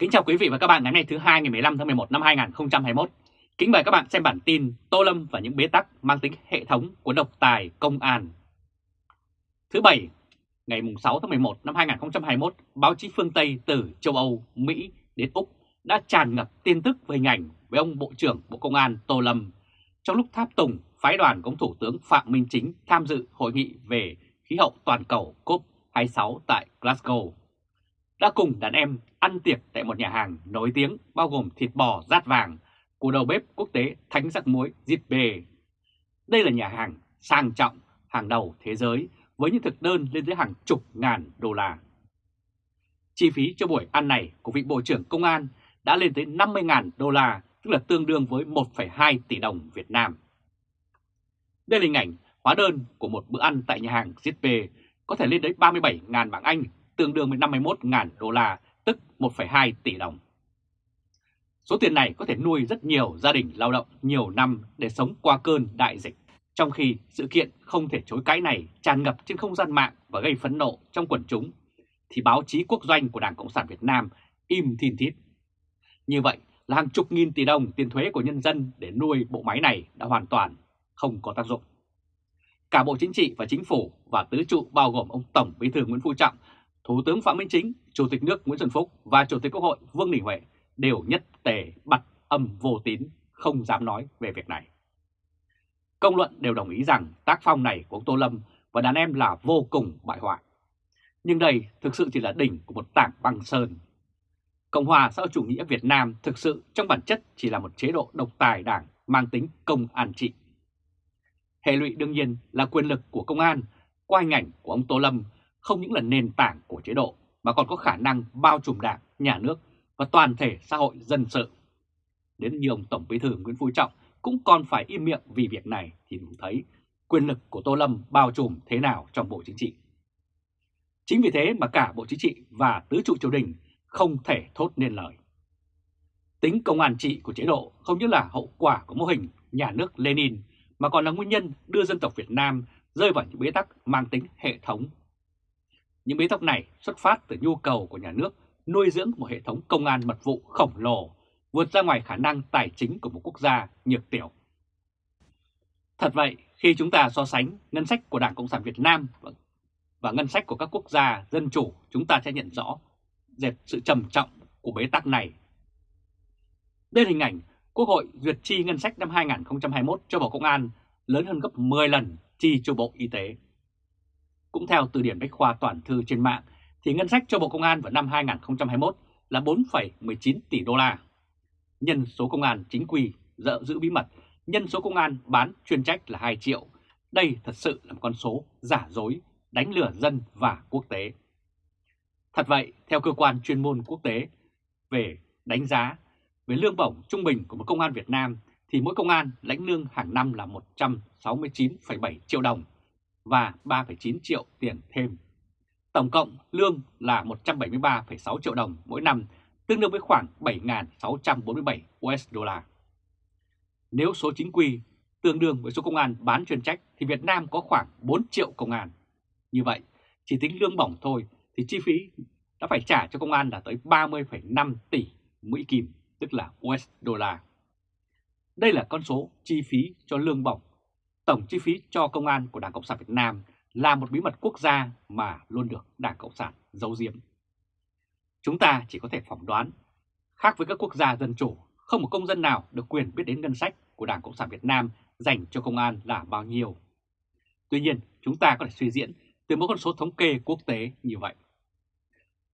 Kính chào quý vị và các bạn ngày hôm nay thứ hai ngày 15 tháng 11 năm 2021. Kính mời các bạn xem bản tin Tô Lâm và những bế tắc mang tính hệ thống của độc tài công an. Thứ Bảy, ngày 6 tháng 11 năm 2021, báo chí phương Tây từ châu Âu, Mỹ đến Úc đã tràn ngập tin tức về hình ảnh với ông Bộ trưởng Bộ Công an Tô Lâm trong lúc tháp tùng phái đoàn của Thủ tướng Phạm Minh Chính tham dự hội nghị về khí hậu toàn cầu COP26 tại Glasgow đã cùng đàn em ăn tiệc tại một nhà hàng nổi tiếng bao gồm thịt bò rát vàng của đầu bếp quốc tế Thánh Giặc Muối Zippe. Đây là nhà hàng sang trọng hàng đầu thế giới với những thực đơn lên tới hàng chục ngàn đô la. Chi phí cho buổi ăn này của vị Bộ trưởng Công an đã lên tới 50.000 đô la, tức là tương đương với 1,2 tỷ đồng Việt Nam. Đây là hình ảnh hóa đơn của một bữa ăn tại nhà hàng ZP có thể lên tới 37.000 bảng Anh tương đương với 51.000 đô la, tức 1,2 tỷ đồng. Số tiền này có thể nuôi rất nhiều gia đình lao động nhiều năm để sống qua cơn đại dịch, trong khi sự kiện không thể chối cãi này tràn ngập trên không gian mạng và gây phẫn nộ trong quần chúng, thì báo chí quốc doanh của Đảng Cộng sản Việt Nam im thiên thít. Như vậy là hàng chục nghìn tỷ đồng tiền thuế của nhân dân để nuôi bộ máy này đã hoàn toàn không có tác dụng. Cả Bộ Chính trị và Chính phủ và tứ trụ bao gồm ông Tổng Bí thư Nguyễn Phú Trọng Thủ tướng Phạm Minh Chính, Chủ tịch nước Nguyễn Xuân Phúc và Chủ tịch Quốc hội Vương Đình Huệ đều nhất tề bật âm vô tín, không dám nói về việc này. Công luận đều đồng ý rằng tác phong này của ông Tô Lâm và đàn em là vô cùng bại hoại. Nhưng đây thực sự chỉ là đỉnh của một tảng băng sơn. Cộng hòa xã hội chủ nghĩa Việt Nam thực sự trong bản chất chỉ là một chế độ độc tài đảng mang tính công an trị. Hệ lụy đương nhiên là quyền lực của công an qua hình ảnh của ông Tô Lâm không những là nền tảng của chế độ mà còn có khả năng bao trùm đảng, nhà nước và toàn thể xã hội dân sự. Đến như ông Tổng Bí thư Nguyễn Phú Trọng cũng còn phải im miệng vì việc này thì đủ thấy quyền lực của Tô Lâm bao trùm thế nào trong Bộ Chính trị. Chính vì thế mà cả Bộ Chính trị và tứ trụ triều đình không thể thốt nên lời. Tính công an trị của chế độ không những là hậu quả của mô hình nhà nước Lenin mà còn là nguyên nhân đưa dân tộc Việt Nam rơi vào những bế tắc mang tính hệ thống những bế tắc này xuất phát từ nhu cầu của nhà nước nuôi dưỡng một hệ thống công an mật vụ khổng lồ, vượt ra ngoài khả năng tài chính của một quốc gia nhược tiểu. Thật vậy, khi chúng ta so sánh ngân sách của Đảng Cộng sản Việt Nam và ngân sách của các quốc gia dân chủ, chúng ta sẽ nhận rõ dệt sự trầm trọng của bế tắc này. Đây là hình ảnh Quốc hội duyệt chi ngân sách năm 2021 cho Bộ Công an lớn hơn gấp 10 lần chi cho Bộ Y tế. Cũng theo từ điển Bách Khoa Toàn Thư trên mạng, thì ngân sách cho Bộ Công an vào năm 2021 là 4,19 tỷ đô la. Nhân số công an chính quy dợ giữ bí mật, nhân số công an bán chuyên trách là 2 triệu. Đây thật sự là một con số giả dối, đánh lừa dân và quốc tế. Thật vậy, theo cơ quan chuyên môn quốc tế về đánh giá về lương bổng trung bình của một công an Việt Nam thì mỗi công an lãnh lương hàng năm là 169,7 triệu đồng và 3,9 triệu tiền thêm. Tổng cộng lương là 173,6 triệu đồng mỗi năm, tương đương với khoảng 7.647 USD. Nếu số chính quy tương đương với số công an bán chuyên trách thì Việt Nam có khoảng 4 triệu công an. Như vậy, chỉ tính lương bổng thôi thì chi phí đã phải trả cho công an là tới 30,5 tỷ Mỹ Kim, tức là USD. Đây là con số chi phí cho lương bổng tổng chi phí cho công an của Đảng Cộng sản Việt Nam là một bí mật quốc gia mà luôn được Đảng Cộng sản giấu giếm. Chúng ta chỉ có thể phỏng đoán, khác với các quốc gia dân chủ, không một công dân nào được quyền biết đến ngân sách của Đảng Cộng sản Việt Nam dành cho công an là bao nhiêu. Tuy nhiên, chúng ta có thể suy diễn từ một con số thống kê quốc tế như vậy.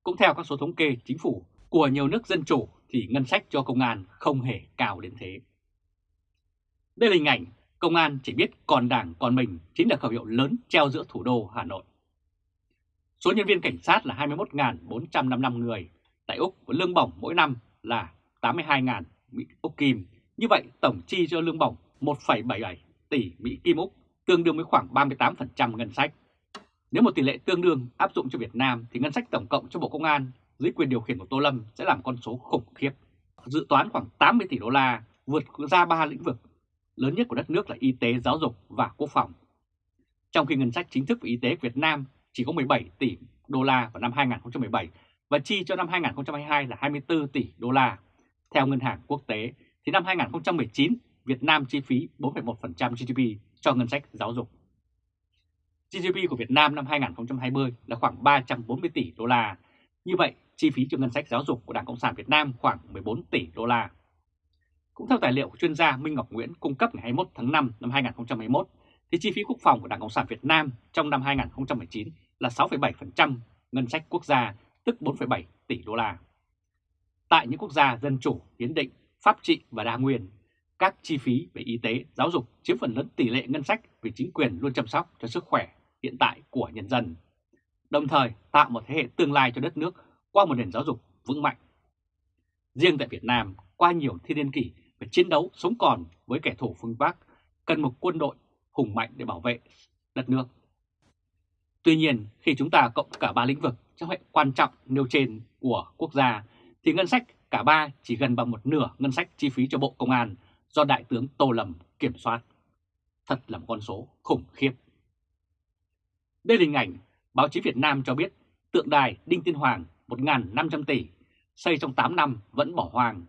Cũng theo các số thống kê chính phủ của nhiều nước dân chủ thì ngân sách cho công an không hề cao đến thế. Đây là hình ảnh Công an chỉ biết còn đảng còn mình chính là khẩu hiệu lớn treo giữa thủ đô Hà Nội. Số nhân viên cảnh sát là 21.455 người, tại Úc với lương bổng mỗi năm là 82.000 Mỹ Úc Kim. Như vậy tổng chi cho lương bổng 1,77 tỷ Mỹ Kim Úc, tương đương với khoảng 38% ngân sách. Nếu một tỷ lệ tương đương áp dụng cho Việt Nam thì ngân sách tổng cộng cho Bộ Công an dưới quyền điều khiển của Tô Lâm sẽ làm con số khủng khiếp. Dự toán khoảng 80 tỷ đô la, vượt ra ba lĩnh vực lớn nhất của đất nước là y tế, giáo dục và quốc phòng. Trong khi ngân sách chính thức về y tế Việt Nam chỉ có 17 tỷ đô la vào năm 2017, và chi cho năm 2022 là 24 tỷ đô la. Theo Ngân hàng Quốc tế, thì năm 2019 Việt Nam chi phí 4,1% GDP cho ngân sách giáo dục. GDP của Việt Nam năm 2020 là khoảng 340 tỷ đô la. Như vậy, chi phí cho ngân sách giáo dục của Đảng Cộng sản Việt Nam khoảng 14 tỷ đô la. Cũng theo tài liệu của chuyên gia Minh Ngọc Nguyễn cung cấp ngày 21 tháng 5 năm 2021, thì chi phí quốc phòng của Đảng Cộng sản Việt Nam trong năm 2019 là 6,7% ngân sách quốc gia, tức 4,7 tỷ đô la. Tại những quốc gia dân chủ, hiến định, pháp trị và đa nguyên, các chi phí về y tế, giáo dục chiếm phần lớn tỷ lệ ngân sách vì chính quyền luôn chăm sóc cho sức khỏe hiện tại của nhân dân, đồng thời tạo một thế hệ tương lai cho đất nước qua một nền giáo dục vững mạnh. Riêng tại Việt Nam, qua nhiều thiên niên kỷ phải chiến đấu sống còn với kẻ thù phương Bắc, cần một quân đội hùng mạnh để bảo vệ đất nước. Tuy nhiên, khi chúng ta cộng cả ba lĩnh vực trong hệ quan trọng nêu trên của quốc gia, thì ngân sách cả ba chỉ gần bằng một nửa ngân sách chi phí cho Bộ Công an do Đại tướng Tô Lâm kiểm soát. Thật là một con số khủng khiếp. Đây là hình ảnh báo chí Việt Nam cho biết tượng đài Đinh Tiên Hoàng 1.500 tỷ xây trong 8 năm vẫn bỏ hoang.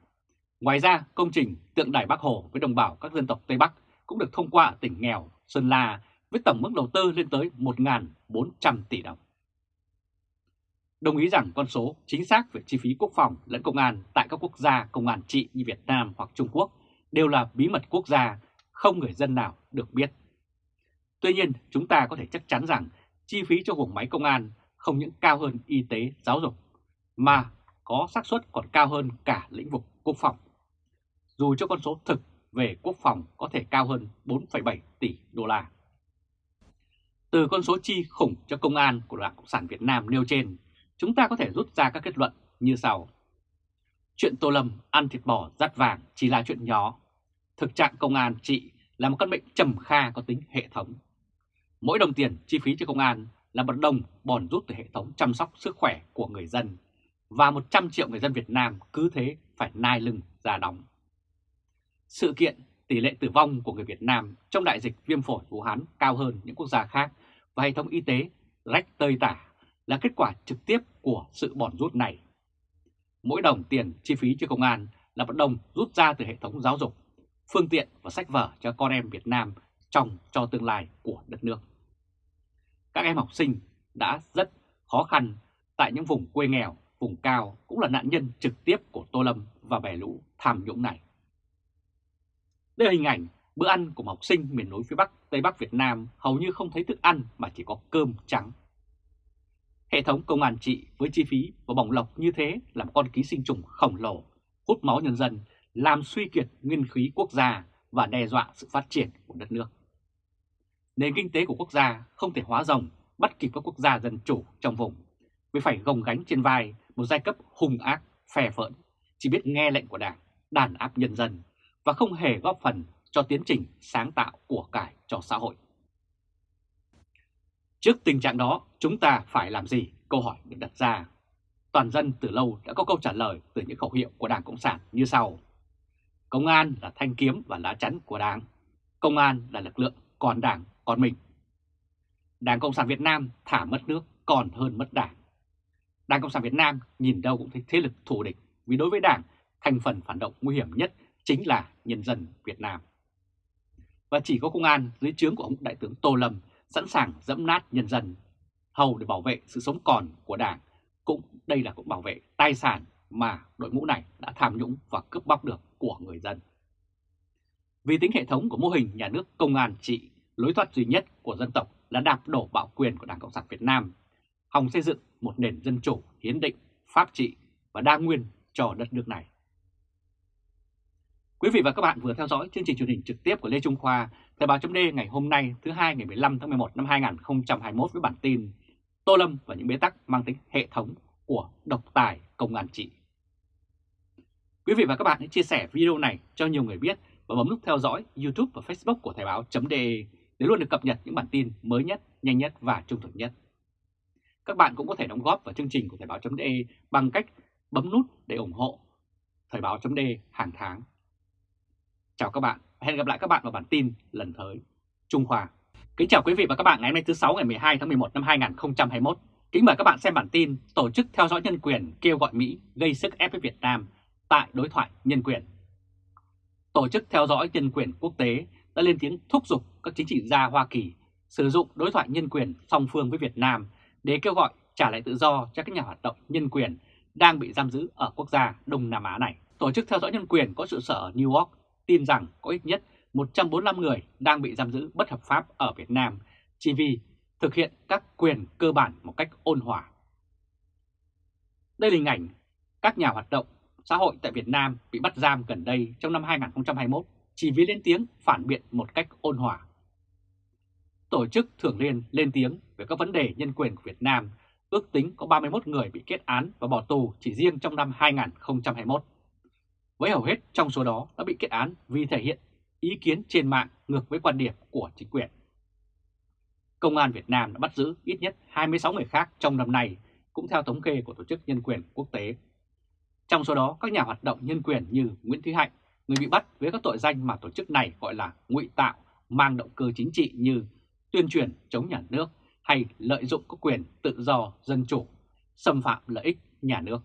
Ngoài ra, công trình tượng đài Bắc Hồ với đồng bào các dân tộc Tây Bắc cũng được thông qua ở tỉnh nghèo Sơn La với tổng mức đầu tư lên tới 1.400 tỷ đồng. Đồng ý rằng con số chính xác về chi phí quốc phòng lẫn công an tại các quốc gia công an trị như Việt Nam hoặc Trung Quốc đều là bí mật quốc gia, không người dân nào được biết. Tuy nhiên, chúng ta có thể chắc chắn rằng chi phí cho vùng máy công an không những cao hơn y tế, giáo dục, mà có xác suất còn cao hơn cả lĩnh vực quốc phòng. Dù cho con số thực về quốc phòng có thể cao hơn 4,7 tỷ đô la. Từ con số chi khủng cho công an của Đảng Cộng sản Việt Nam nêu trên, chúng ta có thể rút ra các kết luận như sau. Chuyện Tô Lâm ăn thịt bò dắt vàng chỉ là chuyện nhỏ. Thực trạng công an trị là một căn bệnh trầm kha có tính hệ thống. Mỗi đồng tiền chi phí cho công an là một đồng bòn rút từ hệ thống chăm sóc sức khỏe của người dân và 100 triệu người dân Việt Nam cứ thế phải nai lưng ra đóng. Sự kiện tỷ lệ tử vong của người Việt Nam trong đại dịch viêm phổi Vũ Hán cao hơn những quốc gia khác và hệ thống y tế rách tơi tả là kết quả trực tiếp của sự bòn rút này. Mỗi đồng tiền chi phí cho công an là một đồng rút ra từ hệ thống giáo dục, phương tiện và sách vở cho con em Việt Nam trong cho tương lai của đất nước. Các em học sinh đã rất khó khăn tại những vùng quê nghèo, vùng cao cũng là nạn nhân trực tiếp của Tô Lâm và bè lũ tham nhũng này. Đây là hình ảnh bữa ăn của một học sinh miền núi phía Bắc, Tây Bắc Việt Nam hầu như không thấy thức ăn mà chỉ có cơm trắng. Hệ thống công an trị với chi phí và bỏng lộc như thế là một con ký sinh trùng khổng lồ, hút máu nhân dân, làm suy kiệt nguyên khí quốc gia và đe dọa sự phát triển của đất nước. Nền kinh tế của quốc gia không thể hóa rồng bắt kịp các quốc gia dân chủ trong vùng, vì phải gồng gánh trên vai một giai cấp hung ác, phè phỡn, chỉ biết nghe lệnh của đảng, đàn áp nhân dân và không hề góp phần cho tiến trình sáng tạo của cải cho xã hội. Trước tình trạng đó, chúng ta phải làm gì? Câu hỏi được đặt ra. Toàn dân từ lâu đã có câu trả lời từ những khẩu hiệu của Đảng Cộng sản như sau. Công an là thanh kiếm và lá chắn của Đảng. Công an là lực lượng còn Đảng còn mình. Đảng Cộng sản Việt Nam thả mất nước còn hơn mất Đảng. Đảng Cộng sản Việt Nam nhìn đâu cũng thấy thế lực thù địch vì đối với Đảng, thành phần phản động nguy hiểm nhất chính là nhân dân Việt Nam. Và chỉ có công an dưới trướng của ông Đại tướng Tô Lâm sẵn sàng dẫm nát nhân dân, hầu để bảo vệ sự sống còn của Đảng. Cũng đây là cũng bảo vệ tài sản mà đội ngũ này đã tham nhũng và cướp bóc được của người dân. Vì tính hệ thống của mô hình nhà nước công an trị, lối thoát duy nhất của dân tộc là đạp đổ bạo quyền của Đảng Cộng sản Việt Nam, hòng xây dựng một nền dân chủ, hiến định, pháp trị và đa nguyên cho đất nước này. Quý vị và các bạn vừa theo dõi chương trình truyền hình trực tiếp của Lê Trung Khoa, Thời báo chấm ngày hôm nay thứ hai ngày 15 tháng 11 năm 2021 với bản tin Tô Lâm và những bế tắc mang tính hệ thống của độc tài công an trị. Quý vị và các bạn hãy chia sẻ video này cho nhiều người biết và bấm nút theo dõi YouTube và Facebook của Thời báo.de để luôn được cập nhật những bản tin mới nhất, nhanh nhất và trung thực nhất. Các bạn cũng có thể đóng góp vào chương trình của Thời báo.de bằng cách bấm nút để ủng hộ Thời báo.de hàng tháng. Chào các bạn, hẹn gặp lại các bạn vào bản tin lần tới. Trung Khoa Kính chào quý vị và các bạn ngày hôm nay thứ 6 ngày 12 tháng 11 năm 2021. Kính Kính mời các bạn xem bản tin Tổ chức theo dõi nhân quyền kêu gọi Mỹ gây sức ép với Việt Nam tại đối thoại nhân quyền. Tổ chức theo dõi nhân quyền quốc tế đã lên tiếng thúc giục các chính trị gia Hoa Kỳ sử dụng đối thoại nhân quyền song phương với Việt Nam để kêu gọi trả lại tự do cho các nhà hoạt động nhân quyền đang bị giam giữ ở quốc gia Đông Nam Á này. Tổ chức theo dõi nhân quyền có trụ sở ở New York tin rằng có ít nhất 145 người đang bị giam giữ bất hợp pháp ở Việt Nam chỉ vì thực hiện các quyền cơ bản một cách ôn hòa. Đây là hình ảnh các nhà hoạt động xã hội tại Việt Nam bị bắt giam gần đây trong năm 2021 chỉ vì lên tiếng phản biện một cách ôn hòa. Tổ chức Thường Liên lên tiếng về các vấn đề nhân quyền của Việt Nam, ước tính có 31 người bị kết án và bỏ tù chỉ riêng trong năm 2021. Với hầu hết trong số đó đã bị kết án vì thể hiện ý kiến trên mạng ngược với quan điểm của chính quyền. Công an Việt Nam đã bắt giữ ít nhất 26 người khác trong năm nay, cũng theo thống kê của Tổ chức Nhân quyền Quốc tế. Trong số đó, các nhà hoạt động nhân quyền như Nguyễn Thúy Hạnh, người bị bắt với các tội danh mà tổ chức này gọi là ngụy tạo, mang động cơ chính trị như tuyên truyền chống nhà nước hay lợi dụng các quyền tự do dân chủ, xâm phạm lợi ích nhà nước.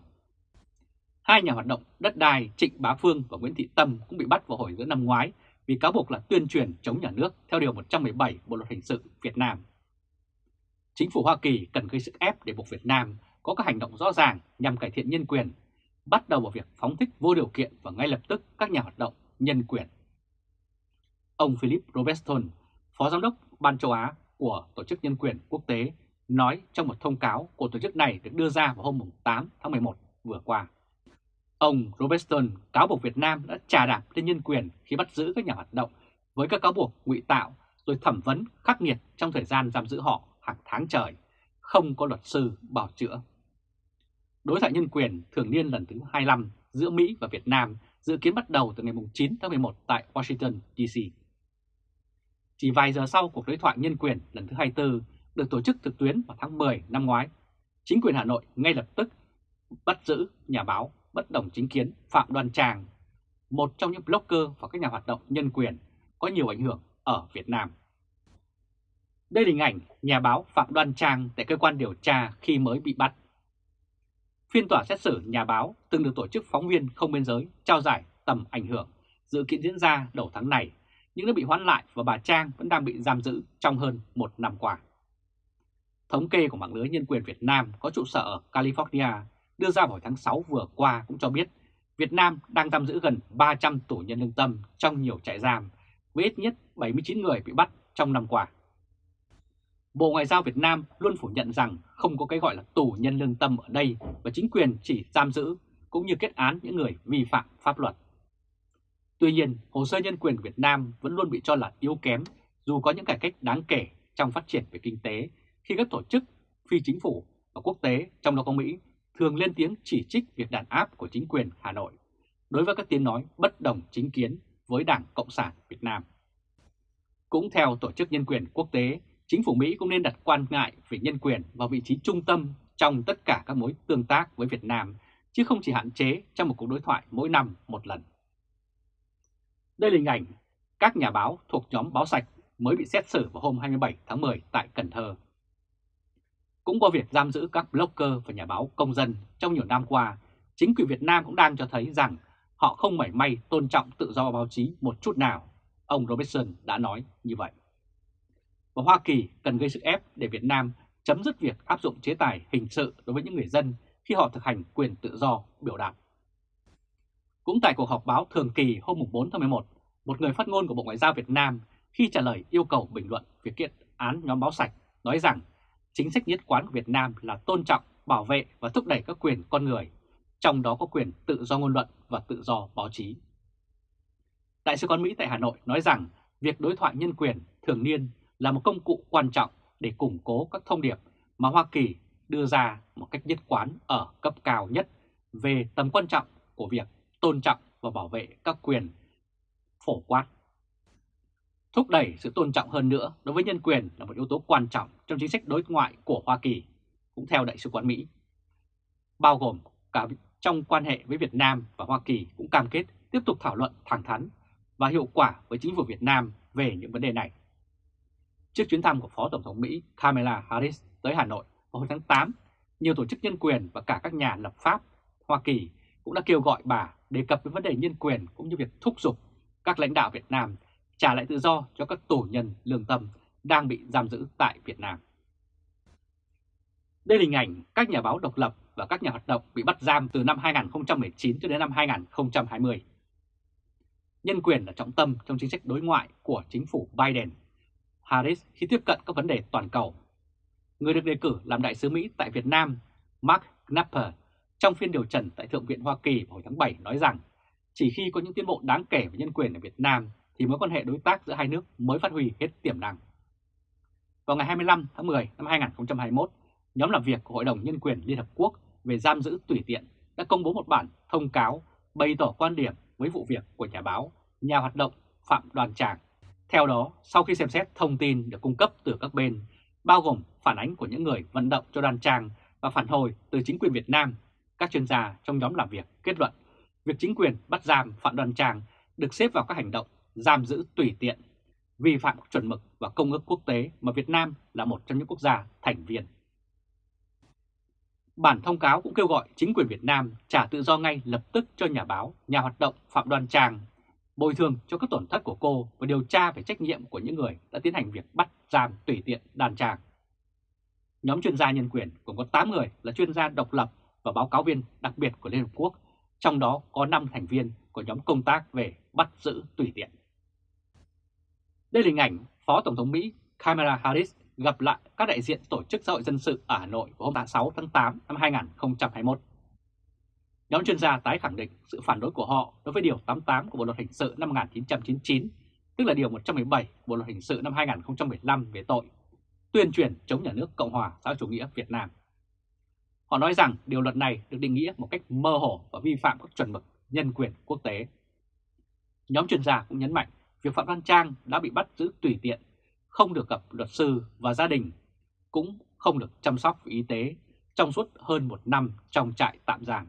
Hai nhà hoạt động đất đai Trịnh Bá Phương và Nguyễn Thị Tâm cũng bị bắt vào hồi giữa năm ngoái vì cáo buộc là tuyên truyền chống nhà nước theo Điều 117 Bộ Luật Hình sự Việt Nam. Chính phủ Hoa Kỳ cần gây sức ép để buộc Việt Nam có các hành động rõ ràng nhằm cải thiện nhân quyền, bắt đầu vào việc phóng thích vô điều kiện và ngay lập tức các nhà hoạt động nhân quyền. Ông Philip Robertson, Phó Giám đốc Ban châu Á của Tổ chức Nhân quyền Quốc tế, nói trong một thông cáo của tổ chức này được đưa ra vào hôm 8 tháng 11 vừa qua. Ông Robertson cáo buộc Việt Nam đã trà đạp lên nhân quyền khi bắt giữ các nhà hoạt động với các cáo buộc ngụy tạo rồi thẩm vấn khắc nghiệt trong thời gian giam giữ họ hàng tháng trời, không có luật sư bảo chữa. Đối thoại nhân quyền thường niên lần thứ 25 giữa Mỹ và Việt Nam dự kiến bắt đầu từ ngày 9 tháng 11 tại Washington, D.C. Chỉ vài giờ sau cuộc đối thoại nhân quyền lần thứ 24 được tổ chức trực tuyến vào tháng 10 năm ngoái, chính quyền Hà Nội ngay lập tức bắt giữ nhà báo bất đồng chính kiến Phạm Đoan Trang, một trong những blogger và các nhà hoạt động nhân quyền có nhiều ảnh hưởng ở Việt Nam. Đây là hình ảnh nhà báo Phạm Đoan Trang tại cơ quan điều tra khi mới bị bắt. Phiên tòa xét xử nhà báo từng được tổ chức phóng viên không biên giới trao giải tầm ảnh hưởng dự kiến diễn ra đầu tháng này, nhưng đã bị hoãn lại và bà Trang vẫn đang bị giam giữ trong hơn một năm qua. Thống kê của mạng lưới nhân quyền Việt Nam có trụ sở ở California đưa ra vào tháng 6 vừa qua cũng cho biết Việt Nam đang giam giữ gần 300 tù nhân lương tâm trong nhiều trại giam, với ít nhất 79 người bị bắt trong năm qua. Bộ Ngoại giao Việt Nam luôn phủ nhận rằng không có cái gọi là tù nhân lương tâm ở đây và chính quyền chỉ giam giữ cũng như kết án những người vi phạm pháp luật. Tuy nhiên, hồ sơ nhân quyền Việt Nam vẫn luôn bị cho là yếu kém dù có những cải cách đáng kể trong phát triển về kinh tế khi các tổ chức phi chính phủ và quốc tế trong đó có Mỹ thường lên tiếng chỉ trích việc đàn áp của chính quyền Hà Nội đối với các tiếng nói bất đồng chính kiến với Đảng Cộng sản Việt Nam. Cũng theo Tổ chức Nhân quyền Quốc tế, chính phủ Mỹ cũng nên đặt quan ngại về nhân quyền vào vị trí trung tâm trong tất cả các mối tương tác với Việt Nam, chứ không chỉ hạn chế trong một cuộc đối thoại mỗi năm một lần. Đây là hình ảnh các nhà báo thuộc nhóm Báo Sạch mới bị xét xử vào hôm 27 tháng 10 tại Cần Thơ. Cũng qua việc giam giữ các blogger và nhà báo công dân trong nhiều năm qua, chính quyền Việt Nam cũng đang cho thấy rằng họ không mảy may tôn trọng tự do báo chí một chút nào. Ông Robertson đã nói như vậy. Và Hoa Kỳ cần gây sức ép để Việt Nam chấm dứt việc áp dụng chế tài hình sự đối với những người dân khi họ thực hành quyền tự do biểu đạt. Cũng tại cuộc họp báo thường kỳ hôm 4 tháng 11, một người phát ngôn của Bộ Ngoại giao Việt Nam khi trả lời yêu cầu bình luận việc kiện án nhóm báo sạch nói rằng chính sách nhất quán của Việt Nam là tôn trọng, bảo vệ và thúc đẩy các quyền con người, trong đó có quyền tự do ngôn luận và tự do báo chí. Đại sứ quán Mỹ tại Hà Nội nói rằng việc đối thoại nhân quyền thường niên là một công cụ quan trọng để củng cố các thông điệp mà Hoa Kỳ đưa ra một cách nhất quán ở cấp cao nhất về tầm quan trọng của việc tôn trọng và bảo vệ các quyền phổ quát Thúc đẩy sự tôn trọng hơn nữa đối với nhân quyền là một yếu tố quan trọng trong chính sách đối ngoại của Hoa Kỳ, cũng theo Đại sứ quán Mỹ. Bao gồm cả trong quan hệ với Việt Nam và Hoa Kỳ cũng cam kết tiếp tục thảo luận thẳng thắn và hiệu quả với chính phủ Việt Nam về những vấn đề này. Trước chuyến thăm của Phó Tổng thống Mỹ Kamala Harris tới Hà Nội vào hồi tháng 8 Nhiều tổ chức nhân quyền và cả các nhà lập pháp Hoa Kỳ cũng đã kêu gọi bà đề cập đến vấn đề nhân quyền cũng như việc thúc giục các lãnh đạo Việt Nam trả lại tự do cho các tổ nhân lương tâm đang bị giam giữ tại Việt Nam. Đây là hình ảnh các nhà báo độc lập và các nhà hoạt động bị bắt giam từ năm 2019 cho đến năm 2020. Nhân quyền là trọng tâm trong chính sách đối ngoại của chính phủ Biden. Harris khi tiếp cận các vấn đề toàn cầu. Người được đề cử làm đại sứ Mỹ tại Việt Nam, Mark Knapper, trong phiên điều trần tại Thượng viện Hoa Kỳ vào hồi tháng 7 nói rằng chỉ khi có những tiến bộ đáng kể về nhân quyền ở Việt Nam thì mối quan hệ đối tác giữa hai nước mới phát huy hết tiềm năng. Vào ngày 25 tháng 10 năm 2021, nhóm làm việc của Hội đồng Nhân quyền Liên Hợp Quốc về giam giữ tùy tiện đã công bố một bản thông cáo bày tỏ quan điểm với vụ việc của nhà báo, nhà hoạt động Phạm Đoàn Tràng. Theo đó, sau khi xem xét thông tin được cung cấp từ các bên, bao gồm phản ánh của những người vận động cho Đoàn Tràng và phản hồi từ chính quyền Việt Nam, các chuyên gia trong nhóm làm việc kết luận việc chính quyền bắt giam Phạm Đoàn Tràng được xếp vào các hành động giam giữ tùy tiện, vi phạm chuẩn mực và công ước quốc tế mà Việt Nam là một trong những quốc gia thành viên. Bản thông cáo cũng kêu gọi chính quyền Việt Nam trả tự do ngay lập tức cho nhà báo, nhà hoạt động Phạm Đoan Trang, bồi thường cho các tổn thất của cô và điều tra về trách nhiệm của những người đã tiến hành việc bắt giam tùy tiện đàn trang. Nhóm chuyên gia nhân quyền gồm có 8 người là chuyên gia độc lập và báo cáo viên đặc biệt của Liên Hợp Quốc, trong đó có 5 thành viên của nhóm công tác về bắt giữ tùy tiện. Đây là hình ảnh Phó Tổng thống Mỹ Kamala Harris gặp lại các đại diện Tổ chức Xã hội Dân sự ở Hà Nội vào hôm 6 tháng 8 năm 2021. Nhóm chuyên gia tái khẳng định sự phản đối của họ đối với Điều 88 của Bộ Luật Hình sự năm 1999, tức là Điều 117 Bộ Luật Hình sự năm 2015 về tội tuyên truyền chống nhà nước Cộng hòa xã chủ nghĩa Việt Nam. Họ nói rằng điều luật này được định nghĩa một cách mơ hồ và vi phạm các chuẩn mực nhân quyền quốc tế. Nhóm chuyên gia cũng nhấn mạnh việc Phạm Văn Trang đã bị bắt giữ tùy tiện không được gặp luật sư và gia đình, cũng không được chăm sóc y tế trong suốt hơn một năm trong trại tạm giam.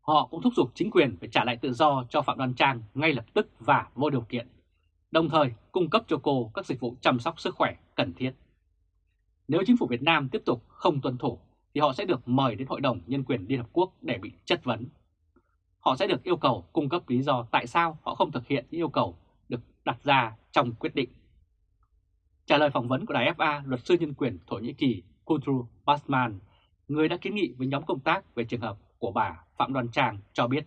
Họ cũng thúc giục chính quyền phải trả lại tự do cho Phạm Đoan Trang ngay lập tức và vô điều kiện, đồng thời cung cấp cho cô các dịch vụ chăm sóc sức khỏe cần thiết. Nếu chính phủ Việt Nam tiếp tục không tuân thủ thì họ sẽ được mời đến Hội đồng Nhân quyền Liên Hợp Quốc để bị chất vấn. Họ sẽ được yêu cầu cung cấp lý do tại sao họ không thực hiện những yêu cầu được đặt ra trong quyết định Trả lời phỏng vấn của Đài FA, luật sư nhân quyền Thổ Nhĩ Kỳ Kutru Basman, người đã kiến nghị với nhóm công tác về trường hợp của bà Phạm Đoàn Trang cho biết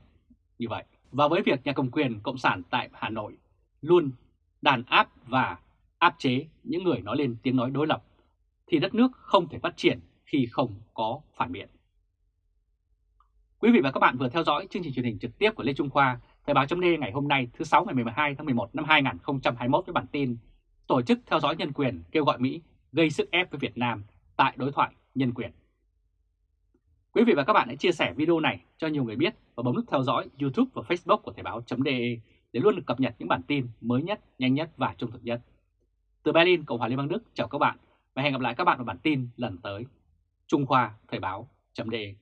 như vậy. Và với việc nhà cầm quyền Cộng sản tại Hà Nội luôn đàn áp và áp chế những người nói lên tiếng nói đối lập, thì đất nước không thể phát triển khi không có phản biện. Quý vị và các bạn vừa theo dõi chương trình truyền hình trực tiếp của Lê Trung Khoa, Thời báo chấm ngày hôm nay thứ 6 ngày 12 tháng 11 năm 2021 với bản tin Tổ chức theo dõi nhân quyền kêu gọi Mỹ gây sức ép với Việt Nam tại đối thoại nhân quyền. Quý vị và các bạn hãy chia sẻ video này cho nhiều người biết và bấm nút theo dõi YouTube và Facebook của Thời báo.de để luôn được cập nhật những bản tin mới nhất, nhanh nhất và trung thực nhất. Từ Berlin, Cộng hòa Liên bang Đức chào các bạn và hẹn gặp lại các bạn ở bản tin lần tới. Trung Khoa Thời báo.de